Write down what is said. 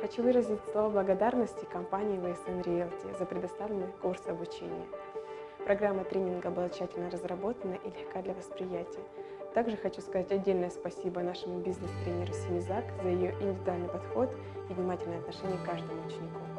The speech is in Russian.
Хочу выразить слова благодарности компании VSN Realty за предоставленный курс обучения. Программа тренинга была тщательно разработана и легка для восприятия. Также хочу сказать отдельное спасибо нашему бизнес-тренеру Семизак за ее индивидуальный подход и внимательное отношение к каждому ученику.